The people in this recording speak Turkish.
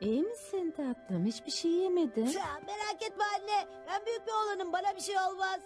İyi misin tatlım? Hiçbir şey yemedin. Ya, merak etme anne. Ben büyük bir oğlanım. Bana bir şey olmaz.